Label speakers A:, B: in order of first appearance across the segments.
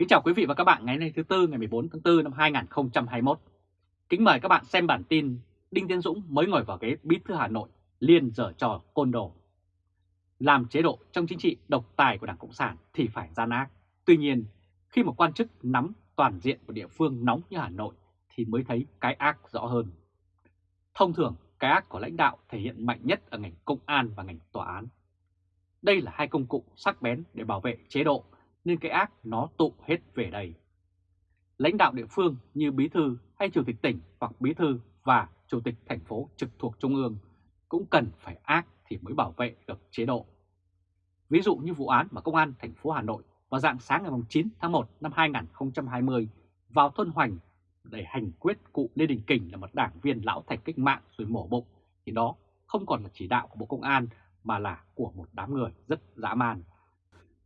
A: Kính chào quý vị và các bạn ngày nay thứ Tư ngày 14 tháng 4 năm 2021. Kính mời các bạn xem bản tin Đinh Tiến Dũng mới ngồi vào ghế bí thư Hà Nội liên dở trò côn đồ. Làm chế độ trong chính trị độc tài của Đảng Cộng sản thì phải gian ác. Tuy nhiên, khi một quan chức nắm toàn diện của địa phương nóng như Hà Nội thì mới thấy cái ác rõ hơn. Thông thường, cái ác của lãnh đạo thể hiện mạnh nhất ở ngành công an và ngành tòa án. Đây là hai công cụ sắc bén để bảo vệ chế độ nên cái ác nó tụ hết về đây. Lãnh đạo địa phương như bí thư hay chủ tịch tỉnh hoặc bí thư và chủ tịch thành phố trực thuộc trung ương cũng cần phải ác thì mới bảo vệ được chế độ. Ví dụ như vụ án mà Công an thành phố Hà Nội vào dạng sáng ngày 9 tháng 1 năm 2020 vào thôn Hoành để hành quyết cụ Lê Đình Kình là một đảng viên lão thành cách mạng rồi mổ bụng, thì đó không còn là chỉ đạo của Bộ Công an mà là của một đám người rất dã man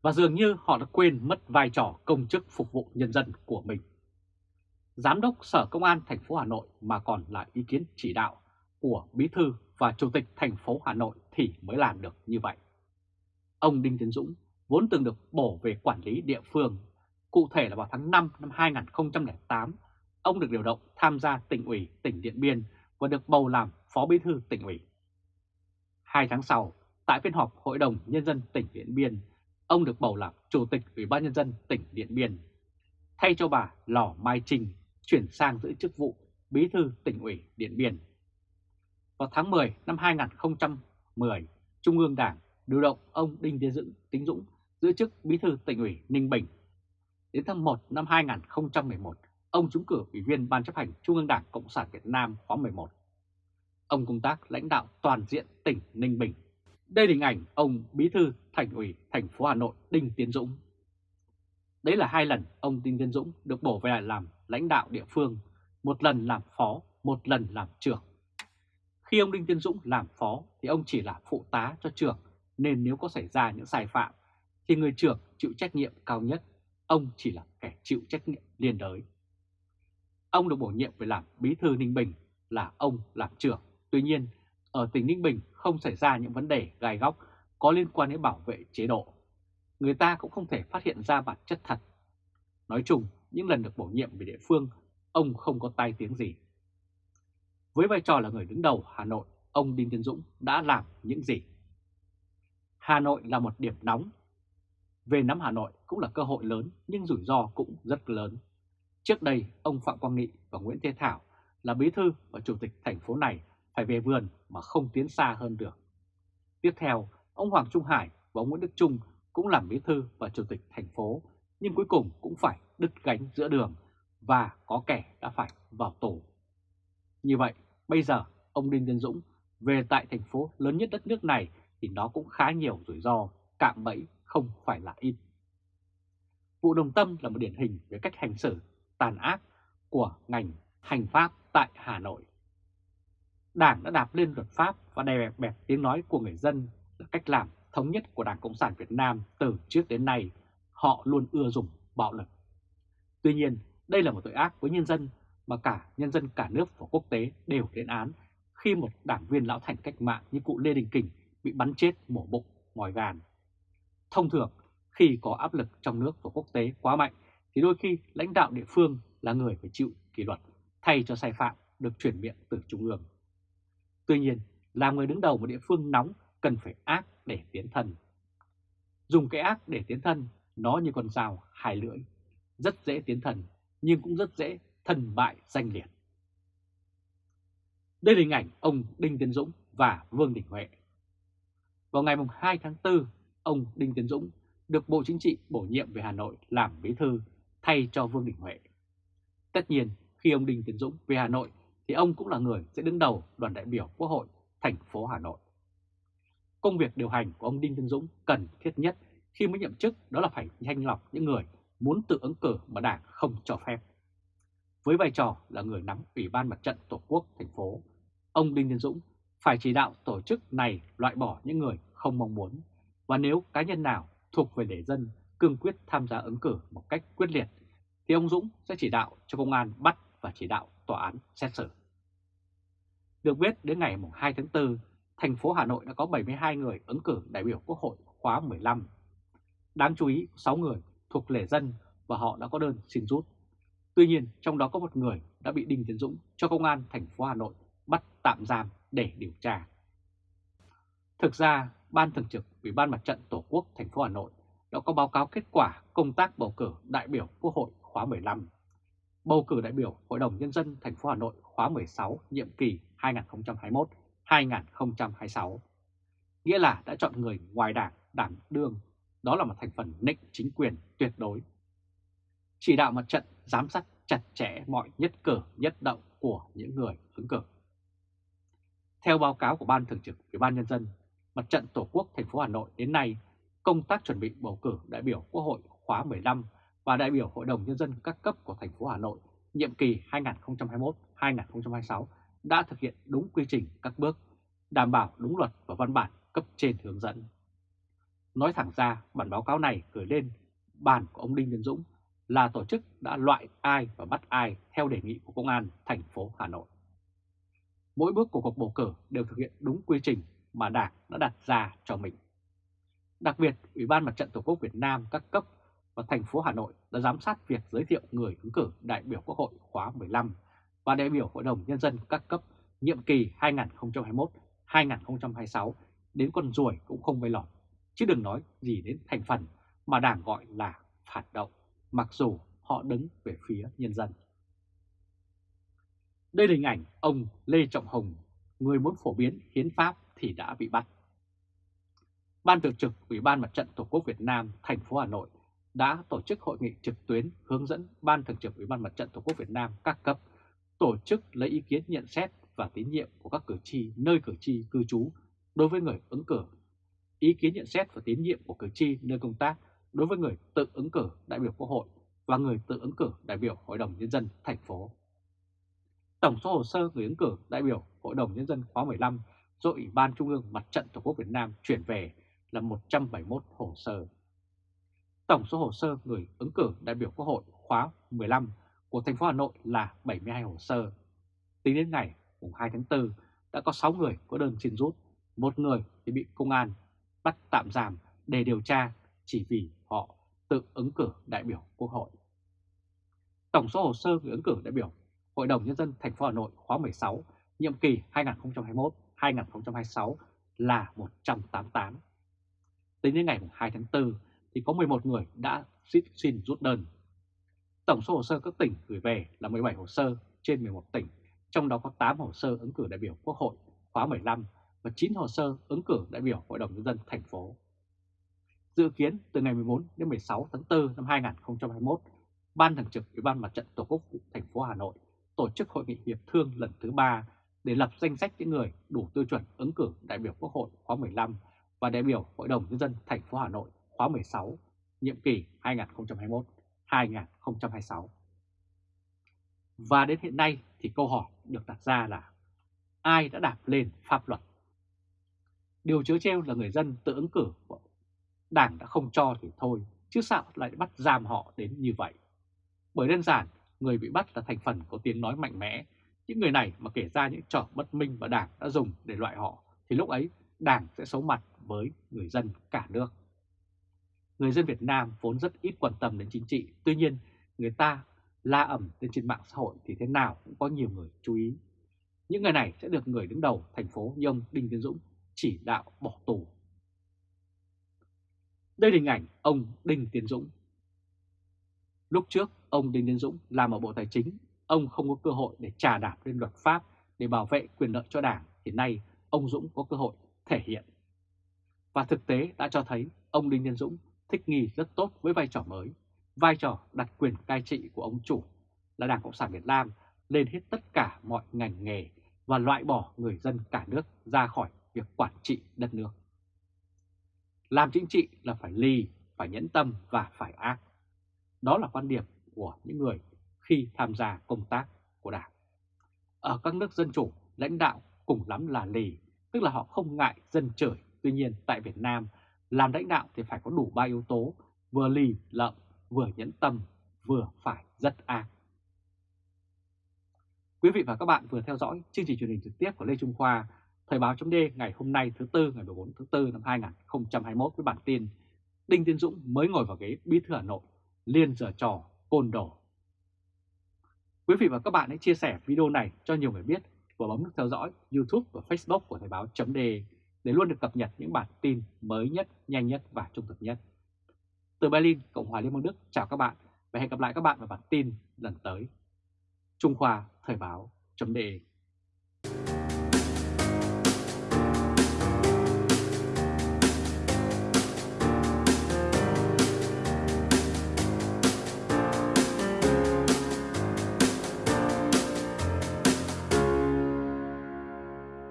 A: và dường như họ đã quên mất vai trò công chức phục vụ nhân dân của mình. Giám đốc Sở Công an thành phố Hà Nội mà còn là ý kiến chỉ đạo của Bí thư và Chủ tịch thành phố Hà Nội thì mới làm được như vậy. Ông Đinh Tiến Dũng vốn từng được bổ về quản lý địa phương. Cụ thể là vào tháng 5 năm 2008, ông được điều động tham gia tỉnh ủy tỉnh Điện Biên và được bầu làm Phó Bí thư tỉnh ủy. Hai tháng sau, tại phiên họp Hội đồng Nhân dân tỉnh Điện Biên, ông được bầu làm Chủ tịch Ủy ban Nhân dân tỉnh Điện Biên, thay cho bà Lò Mai Trinh chuyển sang giữ chức vụ Bí thư tỉnh ủy Điện Biên. Vào tháng 10 năm 2010, Trung ương Đảng điều động ông Đinh Tiến Dũng, Tính Dũng giữ chức Bí thư tỉnh ủy Ninh Bình. Đến tháng 1 năm 2011, ông trúng cử Ủy viên Ban chấp hành Trung ương Đảng Cộng sản Việt Nam khóa 11. Ông công tác lãnh đạo toàn diện tỉnh Ninh Bình. Đây là hình ảnh ông Bí thư Thành ủy thành phố Hà Nội Đinh Tiến Dũng. Đấy là hai lần ông Đinh Tiến Dũng được bổ về làm lãnh đạo địa phương, một lần làm phó, một lần làm trưởng. Khi ông Đinh Tiến Dũng làm phó thì ông chỉ là phụ tá cho trưởng, nên nếu có xảy ra những sai phạm thì người trưởng chịu trách nhiệm cao nhất, ông chỉ là kẻ chịu trách nhiệm liên đới. Ông được bổ nhiệm về làm bí thư Ninh Bình là ông làm trưởng. Tuy nhiên, ở tỉnh Ninh Bình không xảy ra những vấn đề gai góc có liên quan đến bảo vệ chế độ. Người ta cũng không thể phát hiện ra bản chất thật. Nói chung, những lần được bổ nhiệm về địa phương, ông không có tai tiếng gì. Với vai trò là người đứng đầu Hà Nội, ông Đinh Tiến Dũng đã làm những gì? Hà Nội là một điểm nóng. Về nắm Hà Nội cũng là cơ hội lớn nhưng rủi ro cũng rất lớn. Trước đây, ông Phạm Quang Nghị và Nguyễn Thế Thảo là bí thư và chủ tịch thành phố này phải về vườn mà không tiến xa hơn được. Tiếp theo, ông Hoàng Trung Hải và ông Nguyễn Đức Trung cũng làm bí thư và chủ tịch thành phố, nhưng cuối cùng cũng phải đứt gánh giữa đường và có kẻ đã phải vào tù. Như vậy, bây giờ ông Đinh Tiến Dũng về tại thành phố lớn nhất đất nước này thì nó cũng khá nhiều rủi ro, cạm bẫy không phải là ít. Vụ Đồng Tâm là một điển hình về cách hành xử tàn ác của ngành hành pháp tại Hà Nội. Đảng đã đạp lên luật pháp và đè bẹp bẹp tiếng nói của người dân là cách làm thống nhất của Đảng Cộng sản Việt Nam từ trước đến nay. Họ luôn ưa dùng bạo lực. Tuy nhiên, đây là một tội ác với nhân dân mà cả nhân dân cả nước và quốc tế đều lên án khi một đảng viên lão thành cách mạng như cụ Lê Đình Kình bị bắn chết mổ bụng, ngòi gàn. Thông thường, khi có áp lực trong nước và quốc tế quá mạnh thì đôi khi lãnh đạo địa phương là người phải chịu kỷ luật thay cho sai phạm được chuyển miệng từ Trung ương. Tuy nhiên, làm người đứng đầu một địa phương nóng cần phải ác để tiến thân. Dùng cái ác để tiến thân, nó như con dao hai lưỡi, rất dễ tiến thần nhưng cũng rất dễ thần bại danh liệt. Đây là hình ảnh ông Đinh Tiến Dũng và Vương Đình Huệ. Vào ngày 2 tháng 4, ông Đinh Tiến Dũng được Bộ Chính trị bổ nhiệm về Hà Nội làm bí thư thay cho Vương Đình Huệ. Tất nhiên, khi ông Đinh Tiến Dũng về Hà Nội thì ông cũng là người sẽ đứng đầu đoàn đại biểu Quốc hội thành phố Hà Nội. Công việc điều hành của ông Đinh Tiến Dũng cần thiết nhất khi mới nhậm chức đó là phải thanh lọc những người muốn tự ứng cử mà Đảng không cho phép. Với vai trò là người nắm Ủy ban Mặt trận Tổ quốc thành phố, ông Đinh Tiến Dũng phải chỉ đạo tổ chức này loại bỏ những người không mong muốn và nếu cá nhân nào thuộc về để dân cương quyết tham gia ứng cử một cách quyết liệt thì ông Dũng sẽ chỉ đạo cho công an bắt và chỉ đạo tòa án xét xử. Được biết đến ngày 2 tháng 4, thành phố Hà Nội đã có 72 người ứng cử đại biểu Quốc hội khóa 15. Đáng chú ý 6 người thuộc lề dân và họ đã có đơn xin rút. Tuy nhiên, trong đó có một người đã bị Đinh Tiến Dũng cho công an thành phố Hà Nội bắt tạm giam để điều tra. Thực ra, Ban Thường trực Ủy ban Mặt trận Tổ quốc thành phố Hà Nội đã có báo cáo kết quả công tác bầu cử đại biểu Quốc hội khóa 15, bầu cử đại biểu Hội đồng Nhân dân thành phố Hà Nội khóa 16 nhiệm kỳ 2021-2026. Nghĩa là đã chọn người ngoài đảng đảm đương, đó là một thành phần nịnh chính quyền tuyệt đối. Chỉ đạo mặt trận giám sát chặt chẽ mọi nhất cử nhất động của những người ứng cử. Theo báo cáo của Ban Thường trực Ủy ban Nhân dân, Mặt trận Tổ quốc thành phố Hà Nội đến nay, công tác chuẩn bị bầu cử đại biểu Quốc hội khóa 15 và đại biểu Hội đồng Nhân dân các cấp của thành phố Hà Nội nhiệm kỳ 2021-2026 đã thực hiện đúng quy trình các bước, đảm bảo đúng luật và văn bản cấp trên hướng dẫn. Nói thẳng ra, bản báo cáo này gửi lên bàn của ông Đinh Tiến Dũng là tổ chức đã loại ai và bắt ai theo đề nghị của Công an thành phố Hà Nội. Mỗi bước của cuộc bầu cử đều thực hiện đúng quy trình mà Đảng đã đặt ra cho mình. Đặc biệt, Ủy ban Mặt trận Tổ quốc Việt Nam các cấp và thành phố Hà Nội đã giám sát việc giới thiệu người ứng cử đại biểu Quốc hội khóa 15 và đại biểu Hội đồng Nhân dân các cấp nhiệm kỳ 2021-2026 đến con ruồi cũng không bay lọt, chứ đừng nói gì đến thành phần mà Đảng gọi là phản động, mặc dù họ đứng về phía nhân dân. Đây là hình ảnh ông Lê Trọng Hùng, người muốn phổ biến hiến pháp thì đã bị bắt. Ban thường trực Ủy ban Mặt trận Tổ quốc Việt Nam thành phố Hà Nội đã tổ chức hội nghị trực tuyến hướng dẫn Ban thường trực Ủy ban Mặt trận Tổ quốc Việt Nam các cấp tổ chức lấy ý kiến nhận xét và tín nhiệm của các cử tri nơi cử tri cư trú đối với người ứng cử, ý kiến nhận xét và tín nhiệm của cử tri nơi công tác đối với người tự ứng cử đại biểu Quốc hội và người tự ứng cử đại biểu Hội đồng Nhân dân thành phố. Tổng số hồ sơ người ứng cử đại biểu Hội đồng Nhân dân khóa 15 do Ủy ban Trung ương Mặt trận Tổ quốc Việt Nam chuyển về là 171 hồ sơ. Tổng số hồ sơ người ứng cử đại biểu Quốc hội khóa 15 của thành phố Hà Nội là 72 hồ sơ. Tính đến ngày 2 tháng 4 đã có 6 người có đơn xin rút, một người thì bị công an bắt tạm giam để điều tra chỉ vì họ tự ứng cử đại biểu Quốc hội. Tổng số hồ sơ người ứng cử đại biểu Hội đồng Nhân dân thành phố Hà Nội khóa 16, nhiệm kỳ 2021-2026 là 188. Tính đến ngày 2 tháng 4 thì có 11 người đã xin, rút đơn. Tổng số hồ sơ các tỉnh gửi về là 17 hồ sơ trên 11 tỉnh, trong đó có 8 hồ sơ ứng cử đại biểu Quốc hội khóa 15 và 9 hồ sơ ứng cử đại biểu Hội đồng Nhân dân thành phố. Dự kiến từ ngày 14 đến 16 tháng 4 năm 2021, Ban Thường trực Ủy ban Mặt trận Tổ quốc thành phố Hà Nội tổ chức hội nghị hiệp thương lần thứ 3 để lập danh sách những người đủ tiêu chuẩn ứng cử đại biểu Quốc hội khóa 15 và đại biểu Hội đồng Nhân dân thành phố Hà Nội khóa 16, nhiệm kỳ 2021-2026. Và đến hiện nay thì câu hỏi được đặt ra là ai đã đạp lên pháp luật? Điều chớ treo là người dân tự ứng cử, đảng đã không cho thì thôi, chứ sao lại bắt giam họ đến như vậy? Bởi đơn giản, người bị bắt là thành phần có tiếng nói mạnh mẽ. Những người này mà kể ra những trò bất minh mà đảng đã dùng để loại họ, thì lúc ấy đảng sẽ xấu mặt với người dân cả nước. Người dân Việt Nam vốn rất ít quan tâm đến chính trị, tuy nhiên người ta la ẩm lên trên mạng xã hội thì thế nào cũng có nhiều người chú ý. Những người này sẽ được người đứng đầu thành phố như ông Đinh Tiến Dũng chỉ đạo bỏ tù. Đây là hình ảnh ông Đinh Tiến Dũng. Lúc trước, ông Đinh Tiến Dũng làm ở Bộ Tài chính, ông không có cơ hội để trà đạp lên luật pháp để bảo vệ quyền lợi cho đảng, Hiện nay ông Dũng có cơ hội thể hiện. Và thực tế đã cho thấy ông Đinh Tiến Dũng thích nghi rất tốt với vai trò mới, vai trò đặt quyền cai trị của ông chủ là Đảng Cộng sản Việt Nam lên hết tất cả mọi ngành nghề và loại bỏ người dân cả nước ra khỏi việc quản trị đất nước. Làm chính trị là phải ly, phải nhẫn tâm và phải ác. Đó là quan điểm của những người khi tham gia công tác của Đảng. Ở các nước dân chủ, lãnh đạo cùng lắm là lì, tức là họ không ngại dân chửi. Tuy nhiên tại Việt Nam, làm lãnh đạo thì phải có đủ ba yếu tố, vừa lì lợm, vừa nhẫn tâm, vừa phải rất ác. Quý vị và các bạn vừa theo dõi chương trình truyền hình trực tiếp của Lê Trung Khoa, Thời báo chấm ngày hôm nay thứ Tư ngày 14 tháng 4 năm 2021 với bản tin Đinh Tiến Dũng mới ngồi vào ghế bí thư Hà Nội Liên giờ trò côn đổ. Quý vị và các bạn hãy chia sẻ video này cho nhiều người biết và bấm nút theo dõi YouTube và Facebook của Thời báo chấm để để luôn được cập nhật những bản tin mới nhất, nhanh nhất và trung thực nhất. Từ Berlin, Cộng hòa Liên bang Đức, chào các bạn và hẹn gặp lại các bạn vào bản tin lần tới. Trung Khoa Thời báo .de